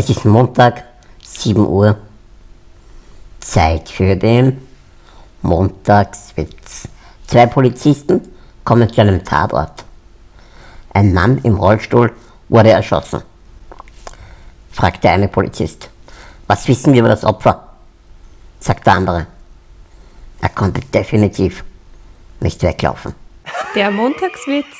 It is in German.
Es ist Montag, 7 Uhr. Zeit für den Montagswitz. Zwei Polizisten kommen zu einem Tatort. Ein Mann im Rollstuhl wurde erschossen. Fragt der eine Polizist. Was wissen wir über das Opfer? Sagt der andere. Er konnte definitiv nicht weglaufen. Der Montagswitz.